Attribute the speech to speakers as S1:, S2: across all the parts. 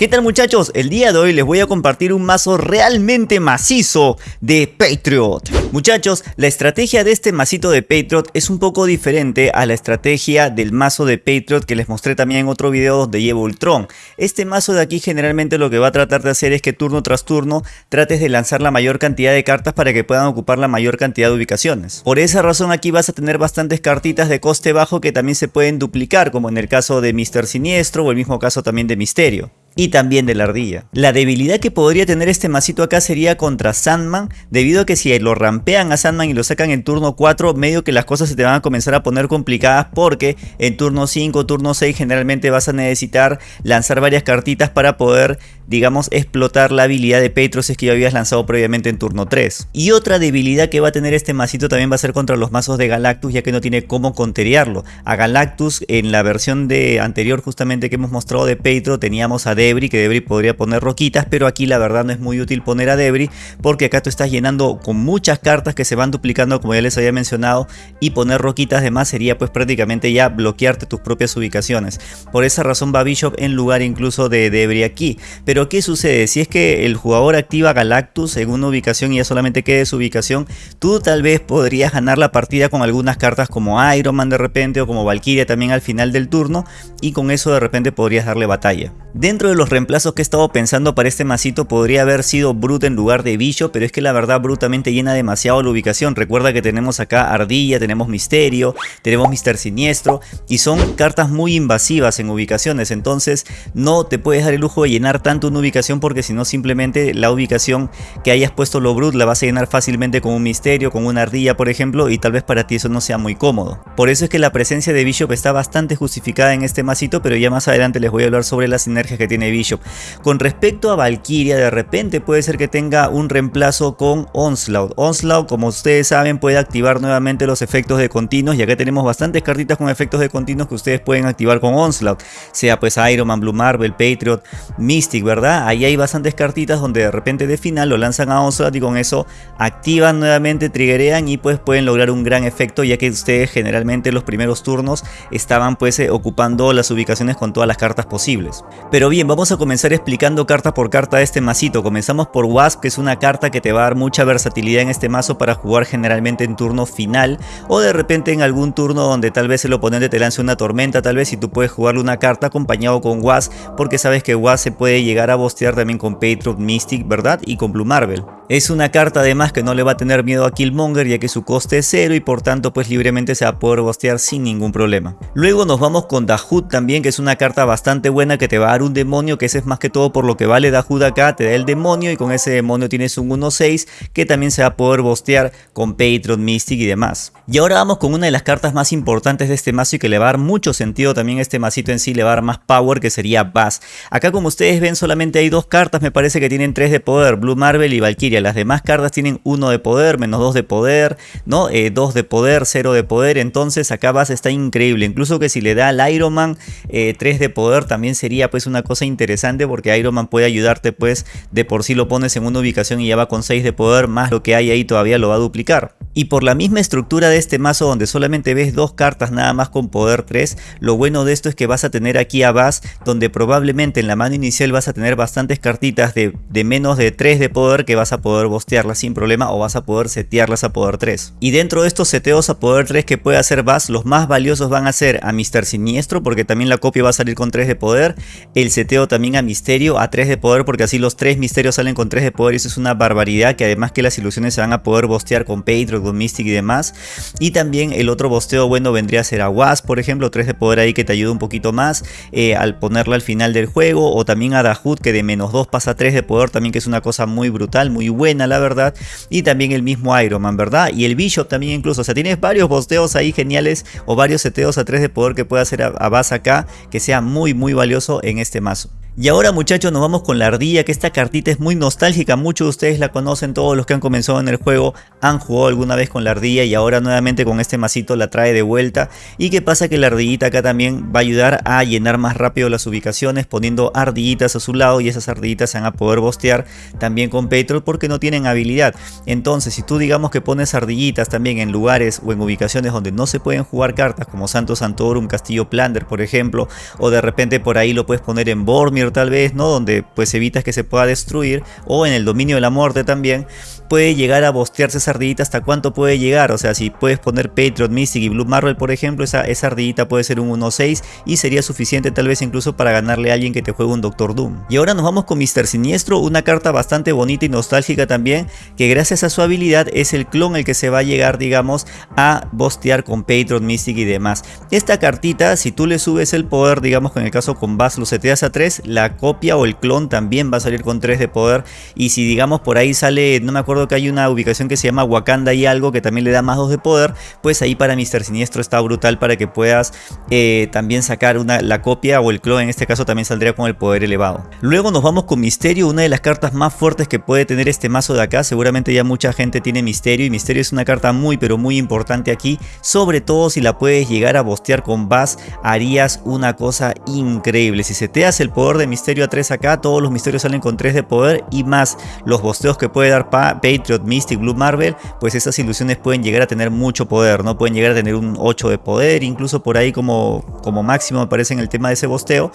S1: ¿Qué tal muchachos? El día de hoy les voy a compartir un mazo realmente macizo de Patriot. Muchachos, la estrategia de este masito de Patriot es un poco diferente a la estrategia del mazo de Patriot que les mostré también en otro video donde llevo Ultron. Este mazo de aquí generalmente lo que va a tratar de hacer es que turno tras turno trates de lanzar la mayor cantidad de cartas para que puedan ocupar la mayor cantidad de ubicaciones. Por esa razón aquí vas a tener bastantes cartitas de coste bajo que también se pueden duplicar como en el caso de Mr. Siniestro o el mismo caso también de Misterio y también de la ardilla. La debilidad que podría tener este masito acá sería contra Sandman, debido a que si lo rampean a Sandman y lo sacan en turno 4, medio que las cosas se te van a comenzar a poner complicadas porque en turno 5, turno 6 generalmente vas a necesitar lanzar varias cartitas para poder, digamos, explotar la habilidad de Petro si es que ya habías lanzado previamente en turno 3. Y otra debilidad que va a tener este masito también va a ser contra los mazos de Galactus, ya que no tiene cómo conterearlo. A Galactus en la versión de anterior justamente que hemos mostrado de Petro teníamos a Debris, que Debris podría poner roquitas, pero aquí la verdad no es muy útil poner a Debris porque acá tú estás llenando con muchas cartas que se van duplicando como ya les había mencionado y poner roquitas de más sería pues prácticamente ya bloquearte tus propias ubicaciones. Por esa razón va Bishop en lugar incluso de Debris aquí. Pero ¿qué sucede? Si es que el jugador activa Galactus en una ubicación y ya solamente quede su ubicación, tú tal vez podrías ganar la partida con algunas cartas como Iron Man de repente o como Valkyria también al final del turno y con eso de repente podrías darle batalla. Dentro de los reemplazos que he estado pensando para este masito podría haber sido Brute en lugar de Bicho, pero es que la verdad brutamente llena demasiado la ubicación. Recuerda que tenemos acá Ardilla, tenemos Misterio, tenemos Mister Siniestro y son cartas muy invasivas en ubicaciones, entonces no te puedes dar el lujo de llenar tanto una ubicación porque si no simplemente la ubicación que hayas puesto lo Brute la vas a llenar fácilmente con un Misterio, con una Ardilla por ejemplo y tal vez para ti eso no sea muy cómodo. Por eso es que la presencia de Bishop está bastante justificada en este masito, pero ya más adelante les voy a hablar sobre la sinergia que tiene Bishop. Con respecto a Valkyria, de repente puede ser que tenga un reemplazo con Onslaught. Onslaught, como ustedes saben, puede activar nuevamente los efectos de continuos y acá tenemos bastantes cartitas con efectos de continuos que ustedes pueden activar con Onslaught. Sea pues Iron Man, Blue Marvel, Patriot, Mystic, ¿verdad? Ahí hay bastantes cartitas donde de repente de final lo lanzan a Onslaught y con eso activan nuevamente, triggerean y pues pueden lograr un gran efecto ya que ustedes generalmente los primeros turnos estaban pues eh, ocupando las ubicaciones con todas las cartas posibles. Pero bien, vamos a comenzar explicando carta por carta este masito. Comenzamos por Wasp, que es una carta que te va a dar mucha versatilidad en este mazo para jugar generalmente en turno final o de repente en algún turno donde tal vez el oponente te lance una tormenta, tal vez y tú puedes jugarle una carta acompañado con Wasp porque sabes que Wasp se puede llegar a bostear también con Patriot Mystic, ¿verdad? Y con Blue Marvel. Es una carta además que no le va a tener miedo a Killmonger ya que su coste es cero y por tanto pues libremente se va a poder bostear sin ningún problema. Luego nos vamos con Dahut también que es una carta bastante buena que te va a dar un demonio que ese es más que todo por lo que vale Dahut acá, te da el demonio y con ese demonio tienes un 1-6 que también se va a poder bostear con Patron, Mystic y demás. Y ahora vamos con una de las cartas más importantes de este mazo y que le va a dar mucho sentido también este masito en sí, le va a dar más power que sería Bass. Acá como ustedes ven solamente hay dos cartas, me parece que tienen 3 de poder, Blue Marvel y Valkyria las demás cartas tienen 1 de poder, menos 2 de poder, ¿no? 2 eh, de poder, 0 de poder, entonces acá Bass está increíble, incluso que si le da al Iron Man 3 eh, de poder también sería pues una cosa interesante porque Iron Man puede ayudarte pues de por sí lo pones en una ubicación y ya va con 6 de poder, más lo que hay ahí todavía lo va a duplicar. Y por la misma estructura de este mazo donde solamente ves dos cartas nada más con poder 3, lo bueno de esto es que vas a tener aquí a Bass donde probablemente en la mano inicial vas a tener bastantes cartitas de, de menos de 3 de poder que vas a poder bostearlas sin problema o vas a poder setearlas a poder 3. Y dentro de estos seteos a poder 3 que puede hacer Bass, los más valiosos van a ser a Mr. Siniestro porque también la copia va a salir con 3 de poder, el seteo también a Misterio a 3 de poder porque así los 3 misterios salen con 3 de poder y eso es una barbaridad que además que las ilusiones se van a poder bostear con Patreon con Mystic y demás. Y también el otro bosteo bueno vendría a ser a Wasp, por ejemplo, 3 de poder ahí que te ayuda un poquito más eh, al ponerla al final del juego. O también a Dahut que de menos 2 pasa a 3 de poder también que es una cosa muy brutal, muy buena la verdad. Y también el mismo Iron Man, ¿verdad? Y el Bishop también incluso, o sea, tienes varios bosteos ahí geniales o varios seteos a 3 de poder que puede hacer a, a Bass acá que sea muy muy valioso en este mazo. Y ahora muchachos nos vamos con la ardilla, que esta cartita es muy nostálgica, muchos de ustedes la conocen, todos los que han comenzado en el juego han jugado alguna vez con la ardilla y ahora nuevamente con este masito la trae de vuelta. Y qué pasa que la ardillita acá también va a ayudar a llenar más rápido las ubicaciones poniendo ardillitas a su lado y esas ardillitas se van a poder bostear también con Petrol porque no tienen habilidad. Entonces si tú digamos que pones ardillitas también en lugares o en ubicaciones donde no se pueden jugar cartas como Santo Santorum, Castillo Plander por ejemplo o de repente por ahí lo puedes poner en Bormir Tal vez, ¿no? Donde pues evitas que se pueda destruir, o en el dominio de la muerte también, puede llegar a bostearse esa ardillita hasta cuánto puede llegar, o sea, si puedes poner Patriot, Mystic y Blue Marvel por ejemplo, esa, esa ardillita puede ser un 1-6 y sería suficiente tal vez incluso para ganarle a alguien que te juegue un Doctor Doom. Y ahora nos vamos con Mr. Siniestro, una carta bastante bonita y nostálgica también, que gracias a su habilidad es el clon el que se va a llegar, digamos, a bostear con Patriot, Mystic y demás. Esta cartita, si tú le subes el poder, digamos que en el caso con Bass lo seteas a 3, la copia o el clon también va a salir con 3 de poder. Y si digamos por ahí sale, no me acuerdo que hay una ubicación que se llama Wakanda y algo que también le da más 2 de poder, pues ahí para Mr. Siniestro está brutal para que puedas eh, también sacar una, la copia o el clon, en este caso también saldría con el poder elevado. Luego nos vamos con Misterio, una de las cartas más fuertes que puede tener este mazo de acá. Seguramente ya mucha gente tiene Misterio y Misterio es una carta muy pero muy importante aquí, sobre todo si la puedes llegar a bostear con Bass, harías una cosa increíble. Si se te hace el poder de Misterio a 3 acá, todos los misterios salen con 3 de poder y más los bosteos que puede dar Patriot, Mystic, Blue Marvel, pues esas ilusiones pueden llegar a tener mucho poder, ¿no? Pueden llegar a tener un 8 de poder, incluso por ahí como, como máximo me parece en el tema de ese bosteo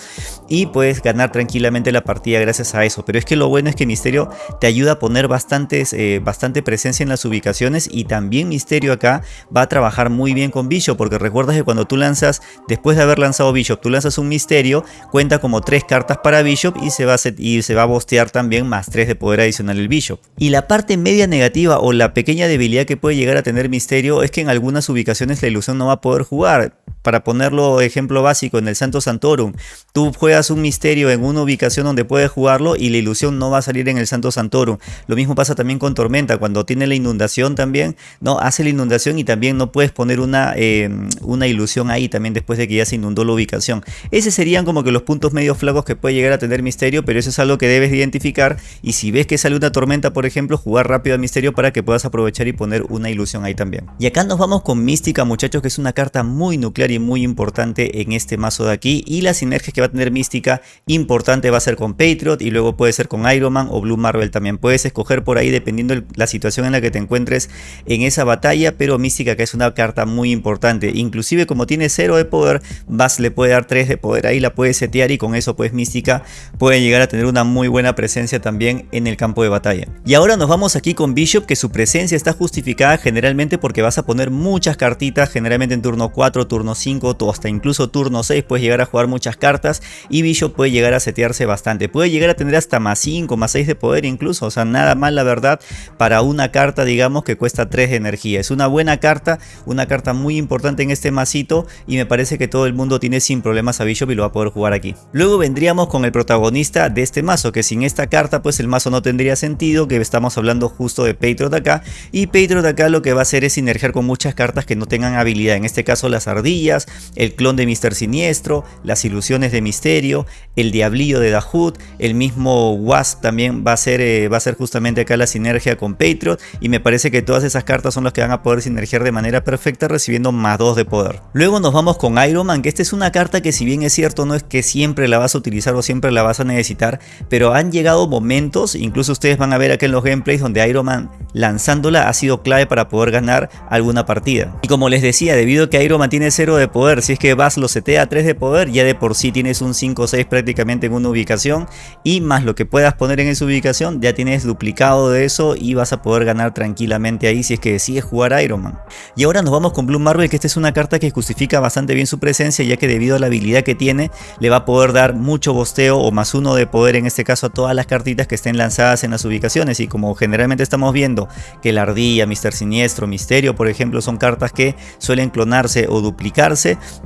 S1: y puedes ganar tranquilamente la partida gracias a eso. Pero es que lo bueno es que Misterio te ayuda a poner bastantes, eh, bastante presencia en las ubicaciones y también Misterio acá va a trabajar muy bien con Bishop porque recuerdas que cuando tú lanzas, después de haber lanzado Bishop, tú lanzas un Misterio, cuenta como tres cartas para Bishop y se va a, y se va a bostear también más 3 de poder adicional el Bishop. Y la parte media negativa o la pequeña debilidad que puede llegar a tener Misterio es que en algunas ubicaciones la ilusión no va a poder jugar. Para ponerlo ejemplo básico en el Santo Santorum, tú juegas un misterio en una ubicación donde puedes jugarlo y la ilusión no va a salir en el Santo Santorum. Lo mismo pasa también con Tormenta, cuando tiene la inundación también, no hace la inundación y también no puedes poner una, eh, una ilusión ahí también después de que ya se inundó la ubicación. Esos serían como que los puntos medio flacos que puede llegar a tener misterio, pero eso es algo que debes identificar y si ves que sale una tormenta, por ejemplo, jugar rápido al misterio para que puedas aprovechar y poner una ilusión ahí también. Y acá nos vamos con Mística, muchachos, que es una carta muy nuclear y muy importante en este mazo de aquí y la sinergia que va a tener Mística importante va a ser con Patriot y luego puede ser con Iron Man o Blue Marvel también. Puedes escoger por ahí dependiendo la situación en la que te encuentres en esa batalla, pero Mística que es una carta muy importante. Inclusive como tiene 0 de poder, Bass le puede dar 3 de poder ahí, la puede setear y con eso pues Mística puede llegar a tener una muy buena presencia también en el campo de batalla. Y ahora nos vamos aquí con Bishop que su presencia está justificada generalmente porque vas a poner muchas cartitas generalmente en turno 4, turno 5, hasta incluso turno 6 puedes llegar a jugar muchas cartas y Bishop puede llegar a setearse bastante. Puede llegar a tener hasta más 5, más 6 de poder incluso, o sea, nada mal la verdad para una carta digamos que cuesta 3 de energía. Es una buena carta, una carta muy importante en este masito y me parece que todo el mundo tiene sin problemas a Bishop y lo va a poder jugar aquí. Luego vendríamos con el protagonista de este mazo, que sin esta carta pues el mazo no tendría sentido, que estamos hablando justo de Patriot acá y Patriot acá lo que va a hacer es sinergiar con muchas cartas que no tengan habilidad, en este caso las ardillas, el clon de Mr. Siniestro, las ilusiones de Misterio, el diablillo de Dahood, el mismo Wasp también va a ser, eh, va a ser justamente acá la sinergia con Patriot y me parece que todas esas cartas son las que van a poder sinergiar de manera perfecta recibiendo más 2 de poder. Luego nos vamos con Iron Man, que esta es una carta que si bien es cierto no es que siempre la vas a utilizar o siempre la vas a necesitar, pero han llegado momentos, incluso ustedes van a ver aquí en los gameplays donde Iron Man lanzándola ha sido clave para poder ganar alguna partida. Y como les decía, debido a que Iron Man tiene 0 de poder, si es que vas lo setea a 3 de poder, ya de por sí tienes un 5 o 6 prácticamente en una ubicación y más lo que puedas poner en esa ubicación, ya tienes duplicado de eso y vas a poder ganar tranquilamente ahí si es que decides jugar Iron Man. Y ahora nos vamos con Blue Marvel, que esta es una carta que justifica bastante bien su presencia, ya que debido a la habilidad que tiene, le va a poder dar mucho bosteo o más uno de poder en este caso a todas las cartitas que estén lanzadas en las ubicaciones. Y como generalmente estamos viendo que la ardilla, Mister Siniestro, Misterio, por ejemplo, son cartas que suelen clonarse o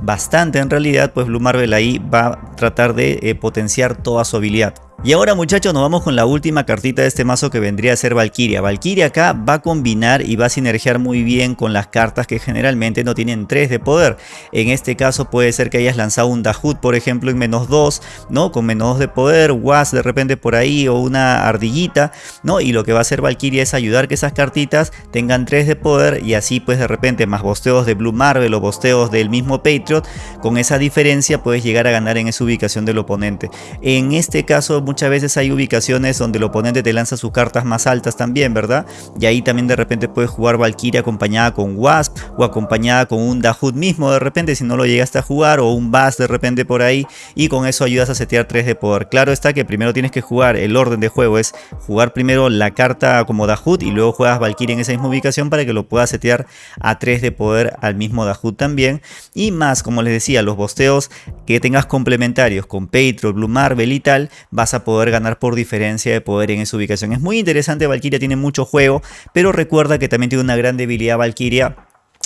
S1: bastante en realidad, pues Blue Marvel ahí va a tratar de eh, potenciar toda su habilidad. Y ahora muchachos nos vamos con la última cartita de este mazo que vendría a ser Valkyria. Valkyria acá va a combinar y va a sinergiar muy bien con las cartas que generalmente no tienen 3 de poder. En este caso puede ser que hayas lanzado un Dahut por ejemplo en menos 2, ¿no? Con menos 2 de poder, Was de repente por ahí o una ardillita, ¿no? Y lo que va a hacer Valkyria es ayudar que esas cartitas tengan 3 de poder y así pues de repente más bosteos de Blue Marvel o bosteos del mismo Patriot, con esa diferencia puedes llegar a ganar en esa ubicación del oponente. En este caso muchas veces hay ubicaciones donde el oponente te lanza sus cartas más altas también, ¿verdad? Y ahí también de repente puedes jugar Valkyria acompañada con Wasp o acompañada con un Dahut mismo de repente si no lo llegaste a jugar o un Bass de repente por ahí y con eso ayudas a setear 3 de poder. Claro está que primero tienes que jugar, el orden de juego es jugar primero la carta como Dahut y luego juegas Valkyria en esa misma ubicación para que lo puedas setear a 3 de poder al mismo Dahut también. Y más, como les decía, los bosteos que tengas complementarios con Patriot, Blue Marvel y tal, vas a poder ganar por diferencia de poder en esa ubicación. Es muy interesante, Valkyria tiene mucho juego, pero recuerda que también tiene una gran debilidad Valkyria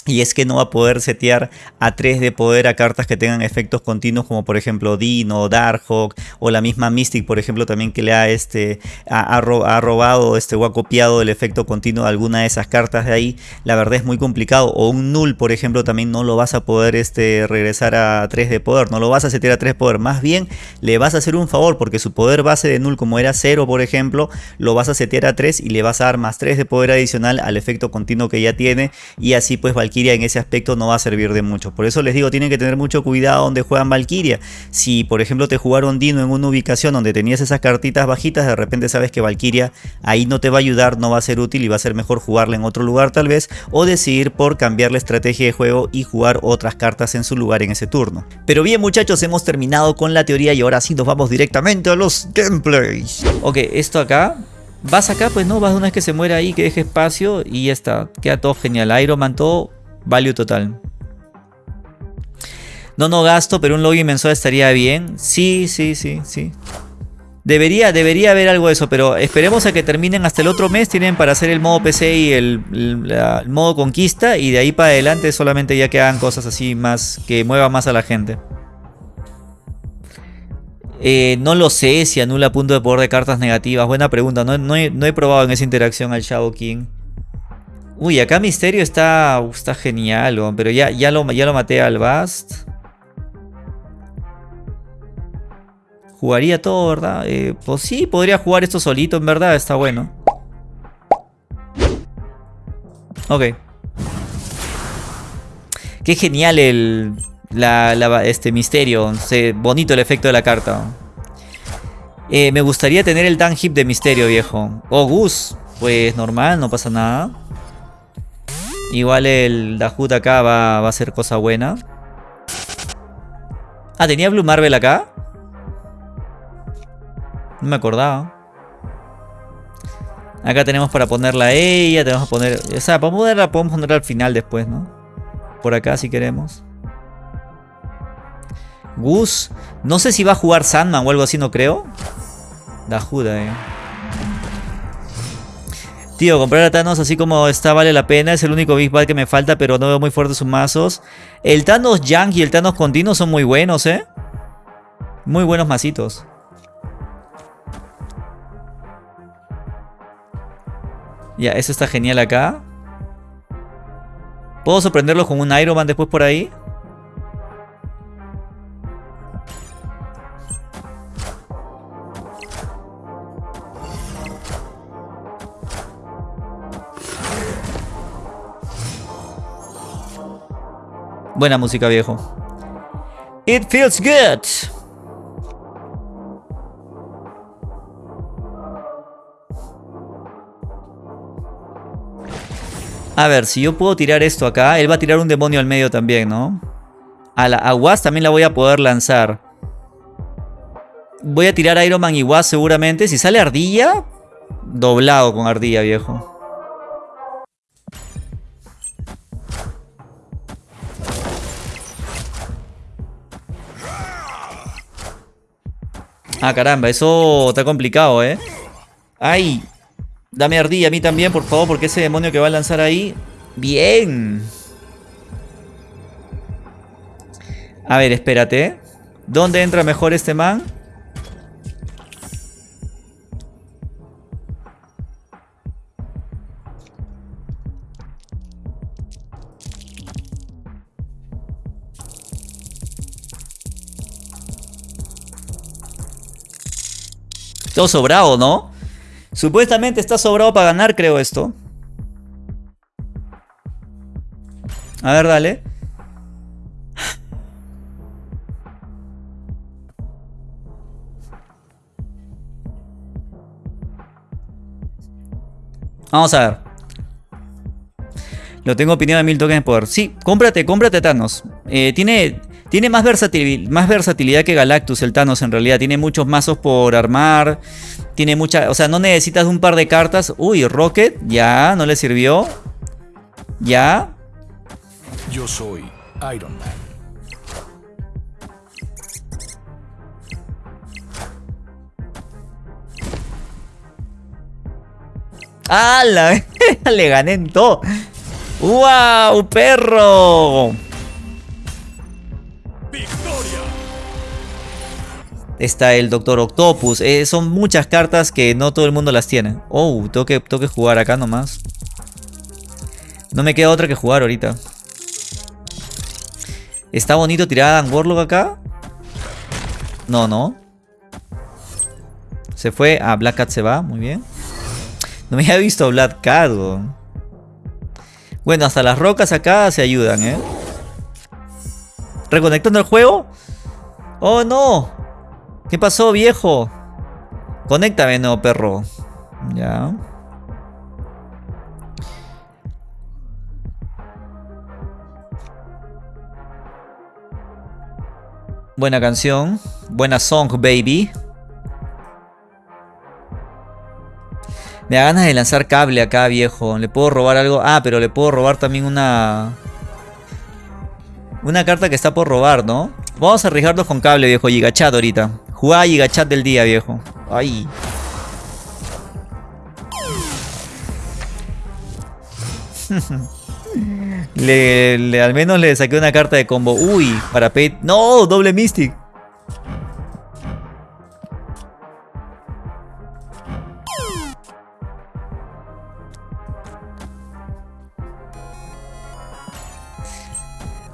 S1: y es que no va a poder setear a 3 de poder a cartas que tengan efectos continuos como por ejemplo Dino, Darkhawk o la misma Mystic por ejemplo también que le ha, este, ha, robado este, o ha copiado el efecto continuo de alguna de esas cartas de ahí. La verdad es muy complicado. O un Null por ejemplo también no lo vas a poder este, regresar a 3 de poder. No lo vas a setear a 3 de poder. Más bien le vas a hacer un favor porque su poder base de Null como era 0 por ejemplo lo vas a setear a 3 y le vas a dar más 3 de poder adicional al efecto continuo que ya tiene y así pues Valkyrie en ese aspecto no va a servir de mucho. Por eso les digo, tienen que tener mucho cuidado donde juegan Valkyria. Si por ejemplo te jugaron Dino en una ubicación donde tenías esas cartitas bajitas, de repente sabes que Valkyria ahí no te va a ayudar, no va a ser útil y va a ser mejor jugarla en otro lugar tal vez. O decidir por cambiar la estrategia de juego y jugar otras cartas en su lugar en ese turno. Pero bien muchachos, hemos terminado con la teoría y ahora sí nos vamos directamente a los gameplays. Ok, esto acá vas acá, pues no, vas una vez que se muera ahí, que deje espacio y ya está. Queda todo genial. Iron Man todo Value total. No, no gasto, pero un login mensual estaría bien. Sí, sí, sí, sí. Debería, debería haber algo de eso, pero esperemos a que terminen hasta el otro mes. Tienen para hacer el modo PC y el, modo conquista. Y de ahí para adelante solamente ya que hagan cosas así más, que muevan más a la gente. Eh, no lo sé si anula punto de poder de cartas negativas. Buena pregunta. No, he, no he probado en esa interacción al Shadow King. Uy, acá Misterio está, está genial, pero ya, ya, lo, ya lo maté al Bast. Jugaría todo, ¿verdad? Eh, pues sí, podría jugar esto solito, en verdad, está bueno. Ok. Qué genial el este misterio. bonito el efecto de la carta. Eh, me gustaría tener el Dan Hip de misterio, viejo. Oh, Gus. Pues normal, no pasa nada. Igual el Dahut acá va, a ser cosa buena. Ah, ¿tenía Blue Marvel acá? No me acordaba. Acá tenemos para ponerla a ella, tenemos que poner... O sea, para ponerla podemos ponerla al final después, ¿no? Por acá si queremos. Gus. No sé si va a jugar Sandman o algo así, no creo. Dahut, eh. Comprar a Thanos así como está vale la pena. Es el único Big Bad que me falta, pero no veo muy fuerte sus mazos. El Thanos Young y el Thanos Continuo son muy buenos, ¿eh? Muy buenos mazitos. Ya, eso está genial acá. ¿Puedo sorprenderlos con un Iron Man después por ahí? Buena música, viejo. It feels good. A ver, si yo puedo tirar esto acá, él va a tirar un demonio al medio también, ¿no? A la a también la voy a poder lanzar. Voy a tirar Iron Man y Was seguramente. Si sale ardilla, doblado con ardilla, viejo. Ah, caramba, eso está complicado, ¿eh? ¡Ay! Dame ardilla a mí también, por favor, porque ese demonio que va a lanzar ahí... ¡Bien! A ver, espérate. ¿Dónde entra mejor este man? Todo sobrado, ¿no? Supuestamente está sobrado para ganar, creo, esto. A ver, dale. Vamos a ver. Lo tengo opinado de mil tokens por. Sí, cómprate, cómprate Thanos. Eh, tiene tiene más, más versatilidad que Galactus el Thanos en realidad. Tiene muchos mazos por armar. Tiene mucha... O sea, no necesitas un par de cartas. Uy, Rocket. Ya, no le sirvió. Ya.
S2: Yo soy Iron Man.
S1: ¡Hala! Le gané en todo. ¡Wow, perro! Está el Doctor Octopus. Eh, son muchas cartas que no todo el mundo las tiene. Oh, tengo que, jugar acá nomás. No me queda otra que jugar ahorita. ¿Está bonito tirar a Dan Warlock acá? No, no. Se fue. Ah, Black Cat se va. Muy bien. No me había visto Black Cat. Bueno, hasta las rocas acá se ayudan, ¿eh? ¿Reconectando el juego? ¡Oh, no! ¿Qué pasó, viejo? Conéctame, no, perro. Ya. Buena canción. Buena song, baby. Me da ganas de lanzar cable acá, viejo. ¿Le puedo robar algo? Ah, pero le puedo robar también una... Una carta que está por robar, ¿no? Vamos a arriesgarnos con cable, viejo. Gigachat ahorita. Jugá Gigachat del día, viejo. Ay. Le, al menos le saqué una carta de combo. Uy, para Pete. ¡No! Doble Mystic.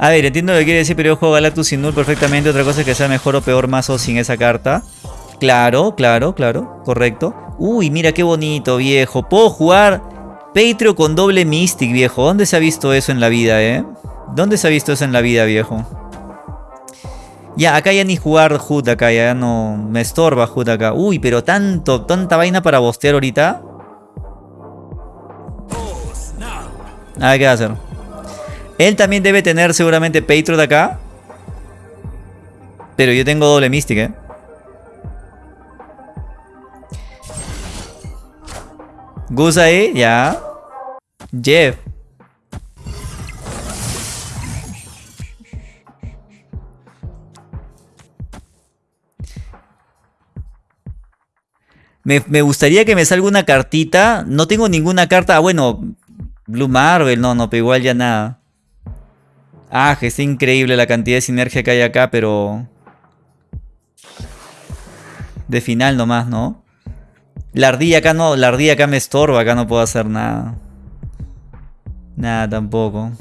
S1: A ver, entiendo lo que quiere decir, pero yo juego Galactus sin Null perfectamente. Otra cosa es que sea mejor o peor mazo sin esa carta. Claro, claro, claro. Correcto. Uy, mira qué bonito, viejo. Puedo jugar Patreon con doble Mystic, viejo. ¿Dónde se ha visto eso en la vida, eh? ¿Dónde se ha visto eso en la vida, viejo? Ya, acá ya ni jugar HUD acá, ya no... Me estorba HUD acá. Uy, pero tanto, tanta vaina para bostear ahorita. A ver qué va a hacer. Él también debe tener seguramente Patriot acá. Pero yo tengo doble Mystic, eh. Gus ahí, ya. Jeff. Me, gustaría que me salga una cartita. No tengo ninguna carta. Ah, bueno, Blue Marvel. No, no, pero igual ya nada. Ah, que es increíble la cantidad de sinergia que hay acá, pero... De final nomás, ¿no? La ardilla acá no, la ardilla acá me estorba, acá no puedo hacer nada. Nada tampoco.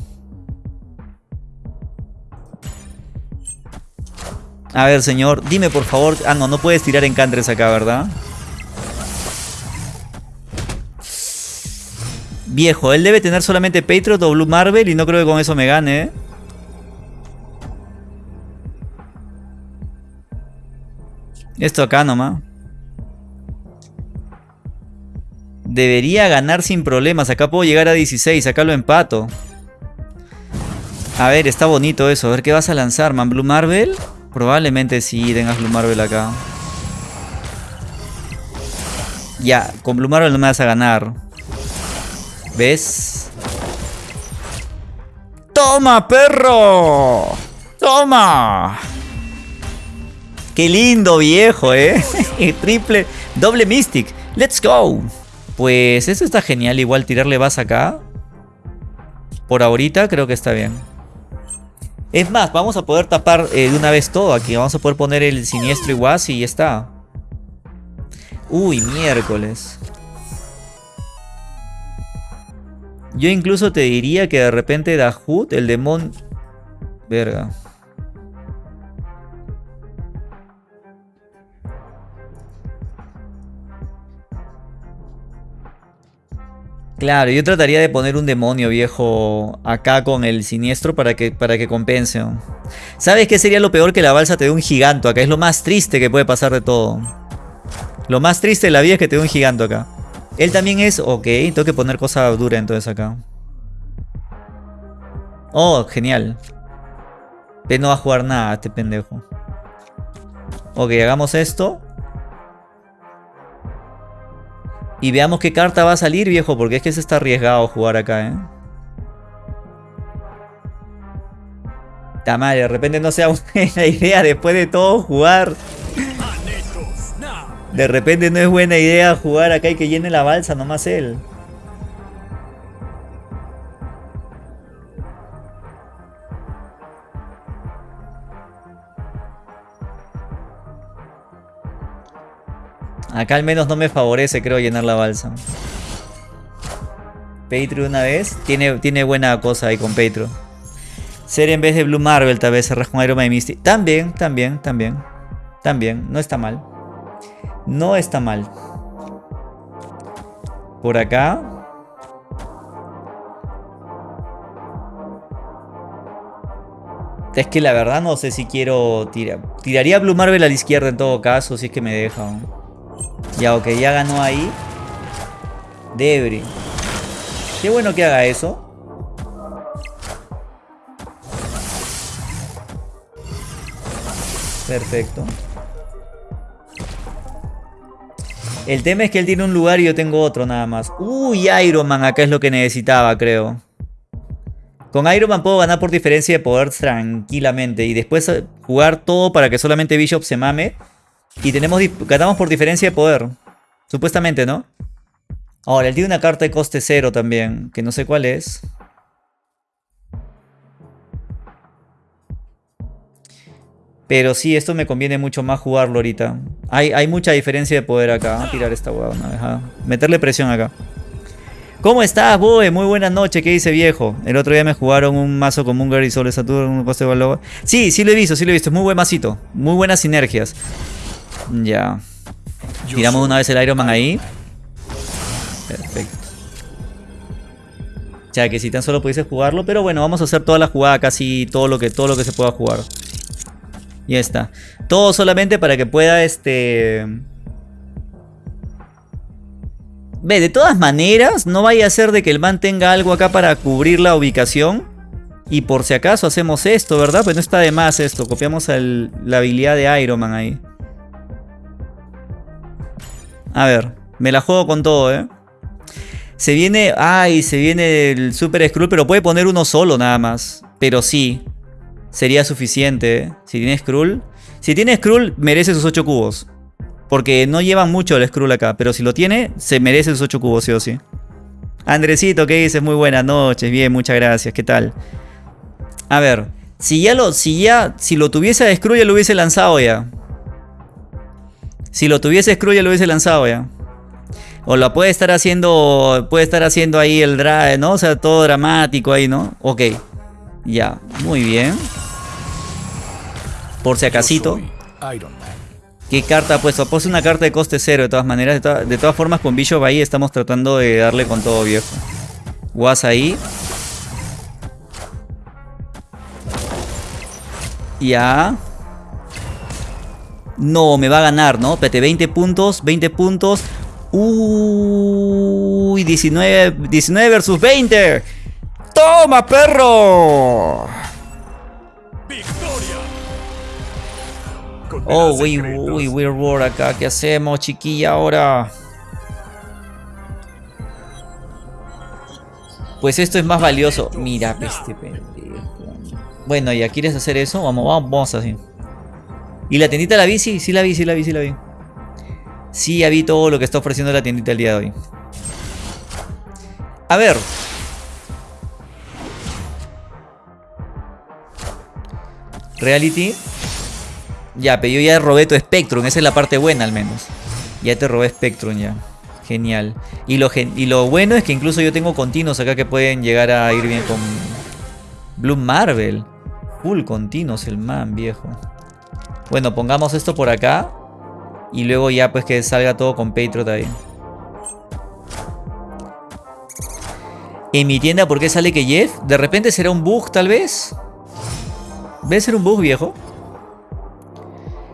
S1: A ver, señor, dime por favor. Ah, no, no puedes tirar encantres acá, ¿verdad? Viejo, él debe tener solamente Patriot o Blue Marvel y no creo que con eso me gane, ¿eh? Esto acá nomás. Debería ganar sin problemas. Acá puedo llegar a 16. Acá lo empato. A ver, está bonito eso. A ver, ¿qué vas a lanzar, man? ¿Blue Marvel? Probablemente sí tengas Blue Marvel acá. Ya, con Blue Marvel no me vas a ganar. ¿Ves? ¡Toma, perro! ¡Toma! ¡Qué lindo, viejo, eh! Triple, doble Mystic. ¡Let's go! Pues eso está genial, igual tirarle vas acá. Por ahorita creo que está bien. Es más, vamos a poder tapar eh, de una vez todo aquí. Vamos a poder poner el siniestro igual y ya está. Uy, miércoles. Yo incluso te diría que de repente Dahut, el demonio... Verga. Claro, yo trataría de poner un demonio viejo acá con el siniestro para que, para que compense. ¿Sabes qué sería lo peor que la balsa te dé un giganto acá? Es lo más triste que puede pasar de todo. Lo más triste de la vida es que te dé un giganto acá. Él también es... Ok, tengo que poner cosa dura entonces acá. Oh, genial. Él no va a jugar nada, este pendejo. Ok, hagamos esto. Y veamos qué carta va a salir, viejo, porque es que se está arriesgado jugar acá, ¿eh? madre, de repente no sea buena idea después de todo jugar. De repente no es buena idea jugar acá y que llene la balsa, nomás él. Acá al menos no me favorece, creo, llenar la balsa. Patreon una vez. Tiene, tiene buena cosa ahí con Patreon. Ser en vez de Blue Marvel, tal vez cerrar con Iron Man Misty. También, también, también. También, no está mal. No está mal. Por acá. Es que la verdad no sé si quiero tirar. Tiraría Blue Marvel a la izquierda en todo caso, si es que me deja. Ya, ok, ya ganó ahí. Debris. Qué bueno que haga eso. Perfecto. El tema es que él tiene un lugar y yo tengo otro nada más. Uy, Iron Man acá es lo que necesitaba, creo. Con Iron Man puedo ganar por diferencia de poder tranquilamente. Y después jugar todo para que solamente Bishop se mame. Y tenemos ganamos por diferencia de poder. Supuestamente, ¿no? Ahora, él tiene una carta de coste cero también, que no sé cuál es. Pero sí, esto me conviene mucho más jugarlo ahorita. Hay, hay mucha diferencia de poder acá. a tirar esta hueá una vez. meterle presión acá. ¿Cómo estás, Boe? Muy buena noche. ¿Qué dice viejo? El otro día me jugaron un mazo con Munger y Sole Saturno, un coste de Sí, sí lo he visto, sí lo he visto. Es muy buen masito. Muy buenas sinergias. Ya. Tiramos una vez el Iron Man ahí. Perfecto. O sea, que si tan solo pudiese jugarlo. Pero bueno, vamos a hacer toda la jugada, casi todo lo que, todo lo que se pueda jugar. Ya está. Todo solamente para que pueda este... Ve, de todas maneras, no vaya a ser de que el man tenga algo acá para cubrir la ubicación. Y por si acaso hacemos esto, ¿verdad? Pues no está de más esto. Copiamos la habilidad de Iron Man ahí. A ver, me la juego con todo, ¿eh? Se viene... Ay, se viene el Super Skrull, pero puede poner uno solo nada más. Pero sí, sería suficiente. ¿eh? Si tiene Skrull... Si tiene Skrull, merece sus 8 cubos. Porque no llevan mucho el Skrull acá. Pero si lo tiene, se merece sus 8 cubos, sí o sí. Andresito, ¿qué dices? Muy buenas noches. Bien, muchas gracias. ¿Qué tal? A ver. Si ya lo, si ya, si lo tuviese a Skrull ya lo hubiese lanzado ya. Si lo tuviese Screw ya lo hubiese lanzado ya. O lo puede estar haciendo. Puede estar haciendo ahí el drive, ¿no? O sea, todo dramático ahí, ¿no? Ok. Ya, muy bien. Por si acasito. ¿Qué carta ha puesto? Puse una carta de coste cero de todas maneras. De, todas formas, con Bishop ahí estamos tratando de darle con todo viejo. Was ahí. Ya. No, me va a ganar, ¿no? Espérate, 20 puntos, 20 puntos. Uy, 19, 19 versus 20. ¡Toma, perro! Oh, uy, uy, Weird War acá. ¿Qué hacemos, chiquilla, ahora? Pues esto es más valioso. Mira, este pendejo. Bueno, ¿ya quieres hacer eso? Vamos, vamos, vamos así. ¿Y la tiendita la vi? Sí, sí la vi, sí la vi, sí la vi. Sí, ya vi todo lo que está ofreciendo la tiendita el día de hoy. A ver. Reality. Ya, pero yo ya robé tu Spectrum. Esa es la parte buena al menos. Ya te robé Spectrum ya. Genial. Y lo, y lo bueno es que incluso yo tengo continuos acá que pueden llegar a ir bien con Blue Marvel. Full continuos el man, viejo. Bueno, pongamos esto por acá. Y luego ya pues que salga todo con Patriot ahí. En mi tienda, ¿por qué sale que Jeff? De repente será un bug, tal vez. ¿Ves ser un bug, viejo?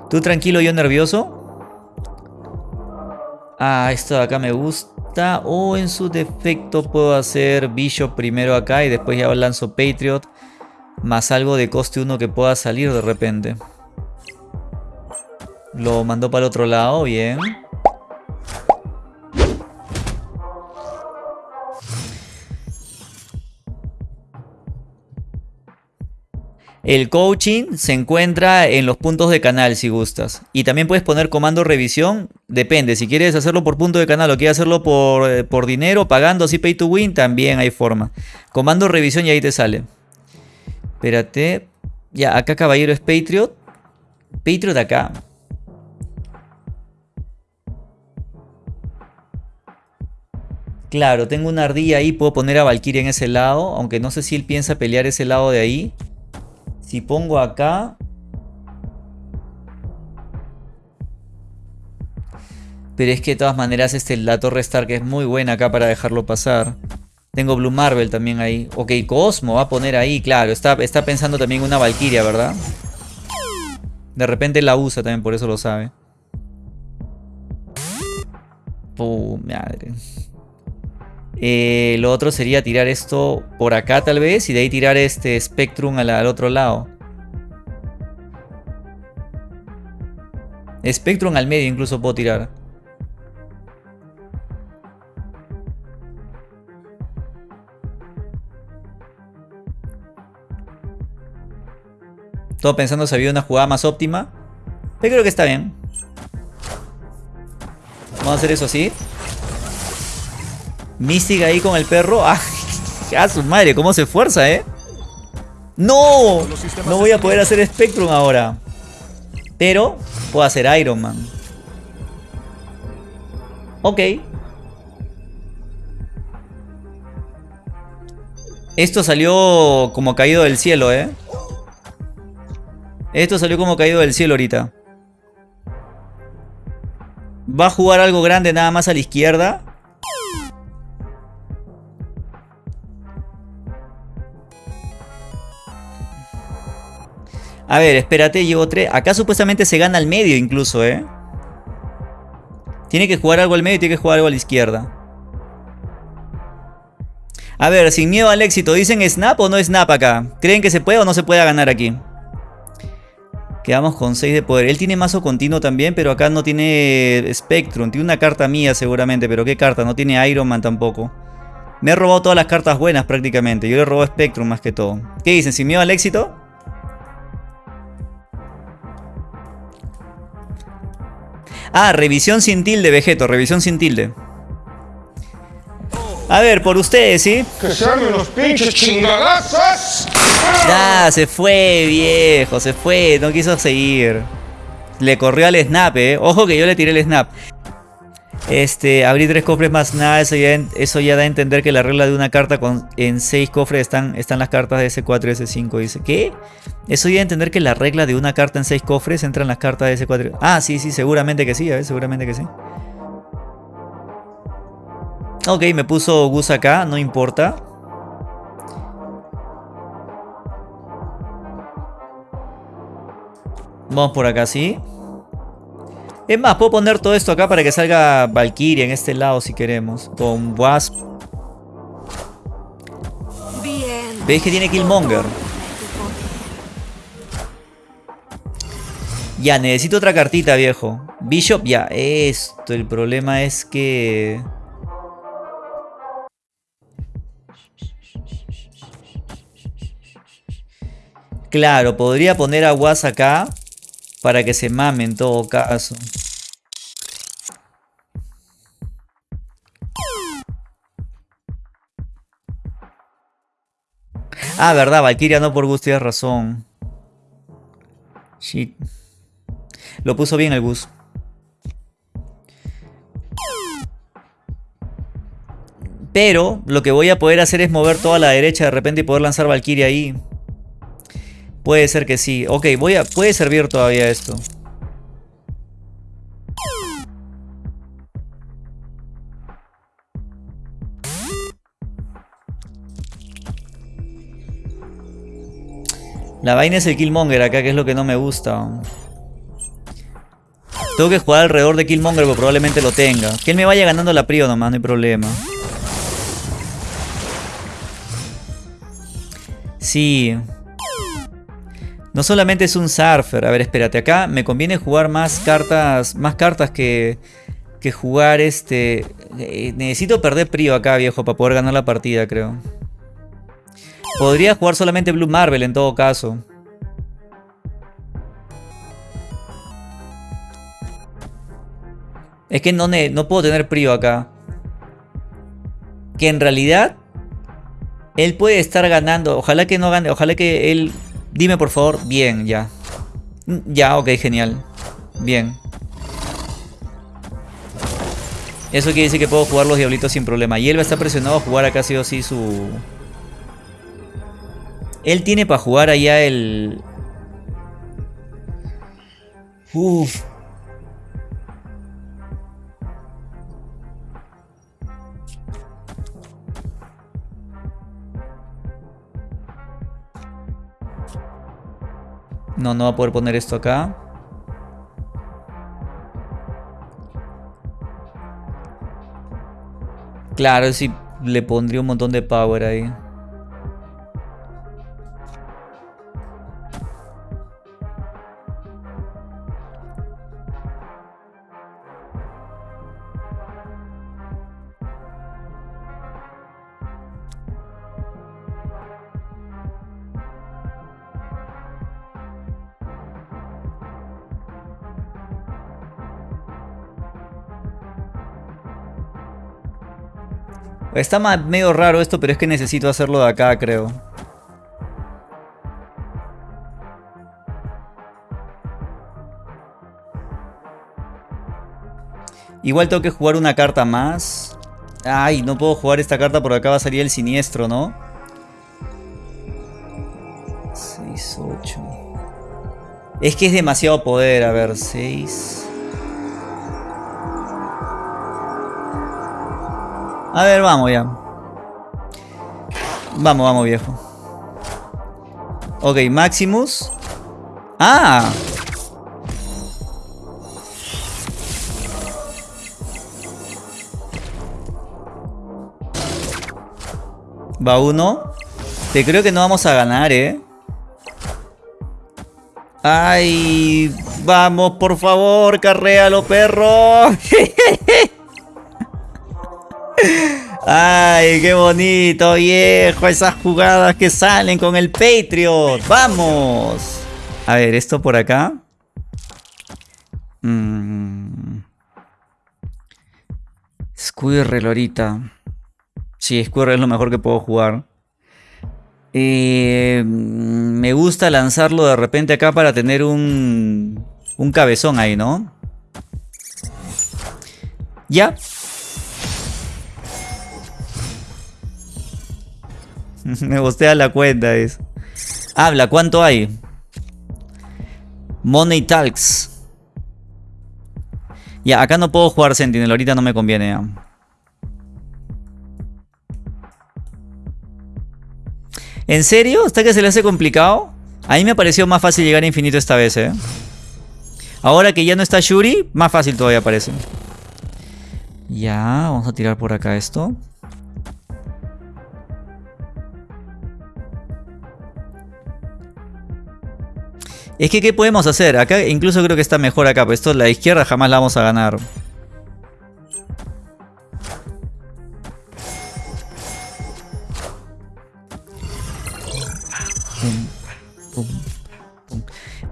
S1: Tú tranquilo, yo nervioso. Ah, esto de acá me gusta. o en su defecto puedo hacer Bishop primero acá y después ya lanzo Patriot más algo de coste 1 que pueda salir de repente. Lo mandó para el otro lado, bien. El coaching se encuentra en los puntos de canal si gustas. Y también puedes poner comando revisión. Depende, si quieres hacerlo por punto de canal o quieres hacerlo por, eh, por dinero, pagando así pay to win, también hay forma. Comando revisión y ahí te sale. Espérate. Ya, acá caballero es Patriot. Patriot acá. Claro, tengo una ardilla ahí, puedo poner a Valkyrie en ese lado, aunque no sé si él piensa pelear ese lado de ahí. Si pongo acá... Pero es que de todas maneras este, la Torre Stark es muy buena acá para dejarlo pasar. Tengo Blue Marvel también ahí. Ok, Cosmo va a poner ahí, claro. Está, está pensando también una Valkyria, ¿verdad? De repente la usa también, por eso lo sabe. Pum, madre. Eh, lo otro sería tirar esto por acá tal vez y de ahí tirar este Spectrum al, otro lado. Spectrum al medio incluso puedo tirar. Todo pensando si había una jugada más óptima. Pero creo que está bien. Vamos a hacer eso así. Mystic ahí con el perro. ¡Ah! su madre! ¿Cómo se esfuerza, eh? ¡No! No voy a poder hacer Spectrum ahora. Pero puedo hacer Iron Man. Ok. Esto salió como caído del cielo, ¿eh? Esto salió como caído del cielo ahorita. Va a jugar algo grande nada más a la izquierda. A ver, espérate, llevo tres. Acá supuestamente se gana al medio incluso, ¿eh? Tiene que jugar algo al medio y tiene que jugar algo a la izquierda. A ver, sin miedo al éxito. ¿Dicen snap o no snap acá? ¿Creen que se puede o no se puede ganar aquí? Quedamos con 6 de poder. Él tiene mazo continuo también, pero acá no tiene Spectrum. Tiene una carta mía seguramente, pero ¿qué carta? No tiene Iron Man tampoco. Me he robado todas las cartas buenas prácticamente. Yo le robo Spectrum más que todo. ¿Qué dicen? ¿Sin miedo al éxito? Ah, revisión sin tilde, Vegeto, revisión sin tilde. A ver, por ustedes, ¿sí?
S3: ¡Que se los pinches chingadazos!
S1: Ya, se fue, viejo, se fue, no quiso seguir. Le corrió al snap, eh. Ojo que yo le tiré el snap. Este, abrí tres cofres más nada, eso ya, eso ya da a entender que la regla de una carta con, en seis cofres están, están las cartas de S4 y S5. Dice, ¿qué? Eso ya da a entender que la regla de una carta en seis cofres entran las cartas de S4. Ah, sí, sí, seguramente que sí, seguramente que sí. Ok, me puso Gus acá, no importa. Vamos por acá, sí. Es más, puedo poner todo esto acá para que salga Valkyria en este lado si queremos. Con Wasp. ¿Veis que tiene Killmonger? Ya, necesito otra cartita, viejo. Bishop, ya, esto. El problema es que... Claro, podría poner a Was acá. Para que se mame en todo caso. Ah, verdad, Valkyria no por gusto, tienes razón. Shit. Lo puso bien el bus. Pero lo que voy a poder hacer es mover toda la derecha de repente y poder lanzar Valkyria ahí. Puede ser que sí. Ok, voy a, puede servir todavía esto. La vaina es el Killmonger acá, que es lo que no me gusta. Tengo que jugar alrededor de Killmonger, pero probablemente lo tenga. Que él me vaya ganando la prio nomás, no hay problema. Sí. No solamente es un surfer. A ver, espérate. Acá me conviene jugar más cartas. Más cartas que. Que jugar este. Eh, necesito perder prio acá, viejo, para poder ganar la partida, creo. Podría jugar solamente Blue Marvel en todo caso. Es que no, no puedo tener Prio acá. Que en realidad él puede estar ganando. Ojalá que no gane. Ojalá que él... Dime por favor. Bien, ya. Ya, ok, genial. Bien. Eso quiere decir que puedo jugar los diablitos sin problema. Y él va a estar presionado a jugar acá sí o sí su... Él tiene para jugar allá el... Uf. No, no va a poder poner esto acá. Claro, sí le pondría un montón de power ahí. Está medio raro esto, pero es que necesito hacerlo de acá, creo. Igual tengo que jugar una carta más. Ay, no puedo jugar esta carta porque acá va a salir el siniestro, ¿no? 6, 8. Es que es demasiado poder. A ver, 6... A ver, vamos ya. Vamos, vamos, viejo. Ok, Maximus. ¡Ah! Va uno. Te creo que no vamos a ganar, ¿eh? ¡Ay! ¡Vamos, por favor! ¡Carréalo, perro! Ay, qué bonito, viejo. Esas jugadas que salen con el Patriot. Vamos. A ver, esto por acá. Mm. Squirrel ahorita. Sí, Squirrel es lo mejor que puedo jugar. Eh, me gusta lanzarlo de repente acá para tener un, un cabezón ahí, ¿no? Ya, Me gustea la cuenta eso. Habla, ¿cuánto hay? Money Talks. Ya, acá no puedo jugar Sentinel, ahorita no me conviene ¿En serio? ¿Está que se le hace complicado? A mí me pareció más fácil llegar a infinito esta vez, ¿eh? Ahora que ya no está Shuri, más fácil todavía parece. Ya, vamos a tirar por acá esto. Es que, ¿qué podemos hacer? Acá incluso creo que está mejor acá, pues esto la izquierda jamás la vamos a ganar.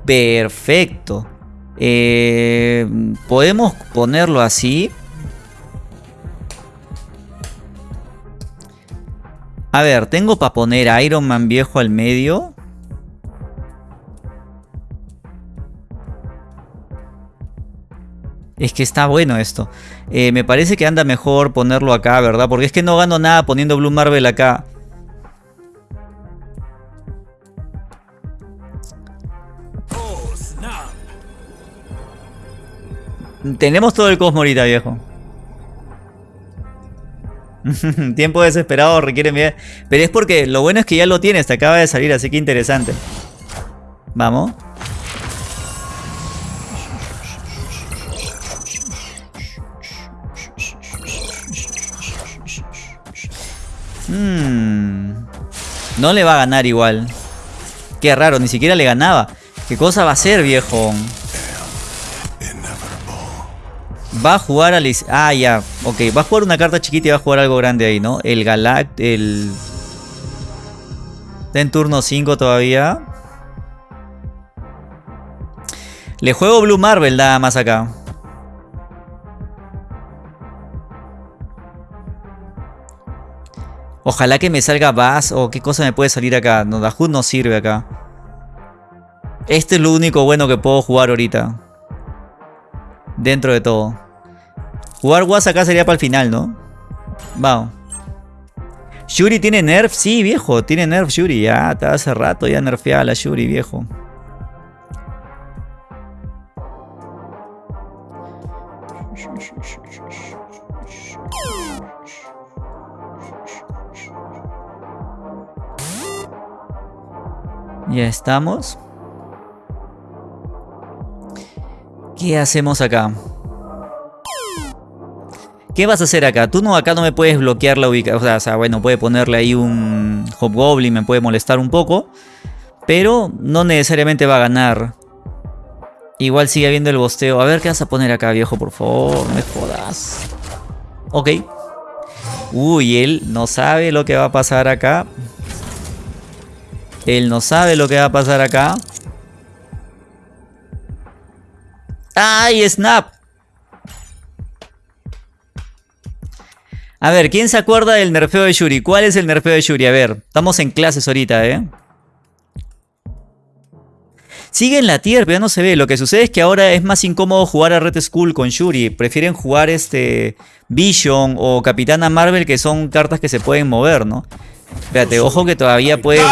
S1: Perfecto. Eh, Podemos ponerlo así. A ver, tengo para poner Iron Man viejo al medio. Es que está bueno esto. Eh, me parece que anda mejor ponerlo acá, ¿verdad? Porque es que no gano nada poniendo Blue Marvel acá. Tenemos todo el cosmo ahorita, viejo. Tiempo desesperado requiere bien. Pero es porque lo bueno es que ya lo tienes, te acaba de salir, así que interesante. Vamos. Hmm. No le va a ganar igual. Qué raro, ni siquiera le ganaba. ¿Qué cosa va a ser, viejo? Va a jugar al... Ah, ya. Ok, va a jugar una carta chiquita y va a jugar algo grande ahí, ¿no? El Galact... El... Está en turno 5 todavía. Le juego Blue Marvel nada más acá. Ojalá que me salga Bass o qué cosa me puede salir acá. No, Dahut no sirve acá. Este es lo único bueno que puedo jugar ahorita. Dentro de todo. Jugar Was acá sería para el final, ¿no? Vamos. Shuri tiene nerf, sí, viejo. Tiene nerf Shuri. Ya, está hace rato ya nerfeada la Shuri, viejo. Ya estamos. ¿Qué hacemos acá? ¿Qué vas a hacer acá? Tú no, acá no me puedes bloquear la ubicación. O sea, bueno, puede ponerle ahí un Hobgoblin, me puede molestar un poco. Pero no necesariamente va a ganar. Igual sigue habiendo el bosteo. A ver, ¿qué vas a poner acá, viejo? Por favor, me jodas. Ok. Uy, él no sabe lo que va a pasar acá. Él no sabe lo que va a pasar acá. ¡Ay, Snap! A ver, ¿quién se acuerda del nerfeo de Shuri? ¿Cuál es el nerfeo de Shuri? A ver, estamos en clases ahorita, ¿eh? Sigue en la tier, pero ya no se ve. Lo que sucede es que ahora es más incómodo jugar a Red Skull con Shuri. Prefieren jugar este Vision o Capitana Marvel, que son cartas que se pueden mover, ¿no? Espérate, ojo que todavía puede ¡No,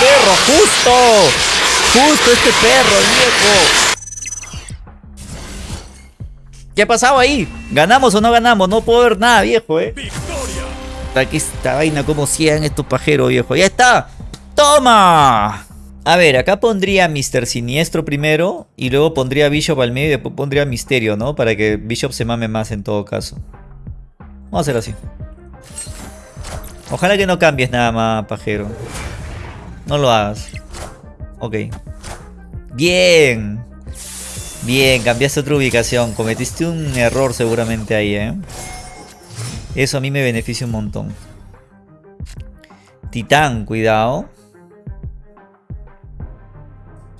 S1: perro! ¡Justo! ¡Justo este perro, viejo! ¿Qué ha pasado ahí? ¿Ganamos o no ganamos? No puedo ver nada, viejo, eh. Aquí esta vaina como 100 estos pajeros, viejo. ¡Ya está! ¡Toma! A ver, acá pondría Mr. Siniestro primero. Y luego pondría Bishop al medio y después pondría Misterio, ¿no? Para que Bishop se mame más en todo caso. Vamos a hacer así. Ojalá que no cambies nada más, pajero. No lo hagas. Ok. Bien. Bien, cambiaste otra ubicación. Cometiste un error seguramente ahí, ¿eh? Eso a mí me beneficia un montón. Titán, cuidado.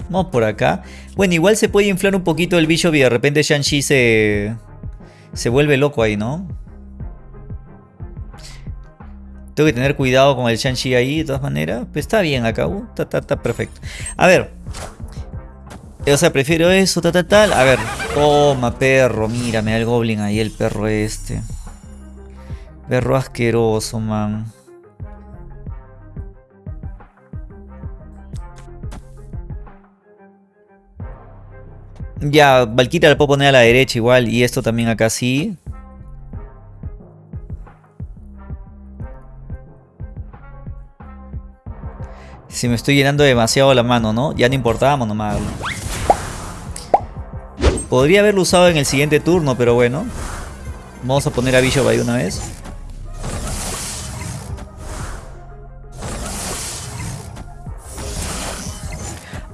S1: Vamos por acá. Bueno, igual se puede inflar un poquito el bicho y de repente Shang-Chi se... Se vuelve loco ahí, ¿no? Tengo que tener cuidado con el Shang-Chi ahí, de todas maneras. Pero está bien acá. Uh, está, perfecto. A ver. O sea, prefiero eso, tal, tal, tal. A ver. Toma, perro. Mírame al Goblin ahí, el perro este. Perro asqueroso, man. Ya, Valkyria la puedo poner a la derecha igual. Y esto también acá sí. Si me estoy llenando demasiado la mano, ¿no? Ya no importábamos nomás. Podría haberlo usado en el siguiente turno, pero bueno. Vamos a poner a Bishop ahí una vez.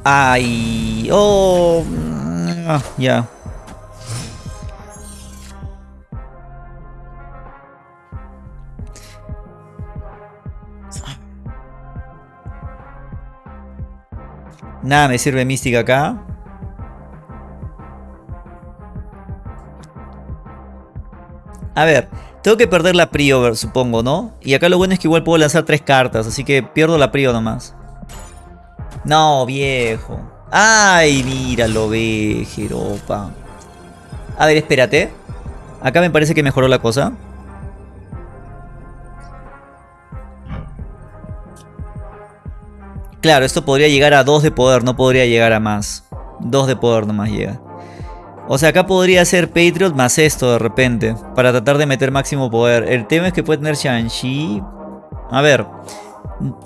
S1: Ay, oh, ah, ya. Nada me sirve mística acá. A ver, tengo que perder la Prio, supongo, ¿no? Y acá lo bueno es que igual puedo lanzar tres cartas, así que pierdo la Prio nomás. No, viejo. Ay, míralo, ve, Jeropa. A ver, espérate. Acá me parece que mejoró la cosa. Claro, esto podría llegar a 2 de poder, no podría llegar a más. 2 de poder nomás llega. O sea, acá podría ser Patriot más esto de repente. Para tratar de meter máximo poder. El tema es que puede tener Shang-Chi. A ver.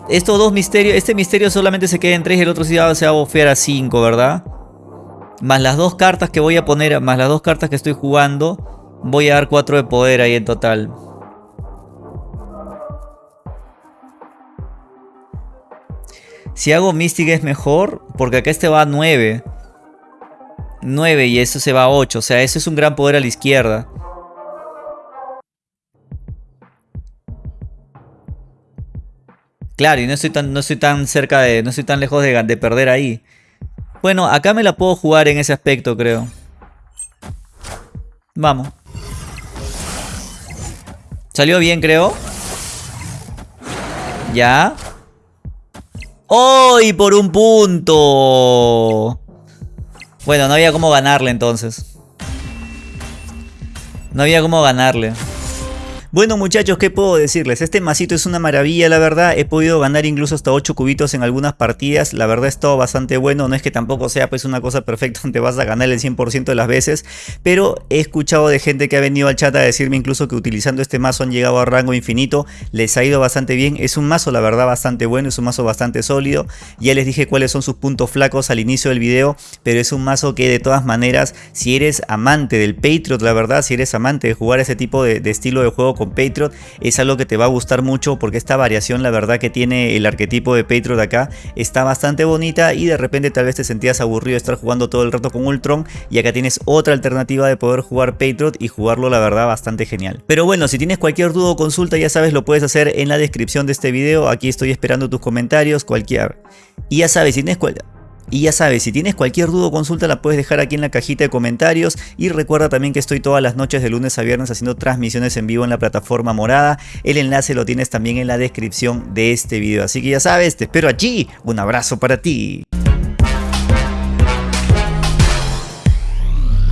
S1: Estos dos misterios. Este misterio solamente se queda en 3 y el otro sí se va a bofear a 5, ¿verdad? Más las dos cartas que voy a poner. Más las dos cartas que estoy jugando. Voy a dar 4 de poder ahí en total. Si hago Mystic es mejor, porque acá este va a 9. 9 y eso se va a 8. O sea, eso es un gran poder a la izquierda. Claro, y no estoy tan, no tan cerca de. No estoy tan lejos de, de perder ahí. Bueno, acá me la puedo jugar en ese aspecto, creo. Vamos. Salió bien, creo. Ya. ¡Hoy por un punto! Bueno, no había cómo ganarle entonces. No había cómo ganarle. Bueno muchachos, ¿qué puedo decirles? Este masito es una maravilla, la verdad. He podido ganar incluso hasta 8 cubitos en algunas partidas. La verdad es todo bastante bueno. No es que tampoco sea pues una cosa perfecta donde vas a ganar el 100% de las veces. Pero he escuchado de gente que ha venido al chat a decirme incluso que utilizando este mazo han llegado a rango infinito. Les ha ido bastante bien. Es un mazo, la verdad, bastante bueno. Es un mazo bastante sólido. Ya les dije cuáles son sus puntos flacos al inicio del video. Pero es un mazo que de todas maneras, si eres amante del Patriot, la verdad, si eres amante de jugar ese tipo de, de estilo de juego Patriot es algo que te va a gustar mucho porque esta variación la verdad que tiene el arquetipo de Patriot acá está bastante bonita y de repente tal vez te sentías aburrido de estar jugando todo el rato con Ultron y acá tienes otra alternativa de poder jugar Patriot y jugarlo la verdad bastante genial. Pero bueno, si tienes cualquier duda o consulta ya sabes lo puedes hacer en la descripción de este video, aquí estoy esperando tus comentarios, cualquier... Y ya sabes, si tienes cual... Y ya sabes, si tienes cualquier duda o consulta la puedes dejar aquí en la cajita de comentarios y recuerda también que estoy todas las noches de lunes a viernes haciendo transmisiones en vivo en la plataforma morada. El enlace lo tienes también en la descripción de este video. Así que ya sabes, te espero allí. Un abrazo para ti.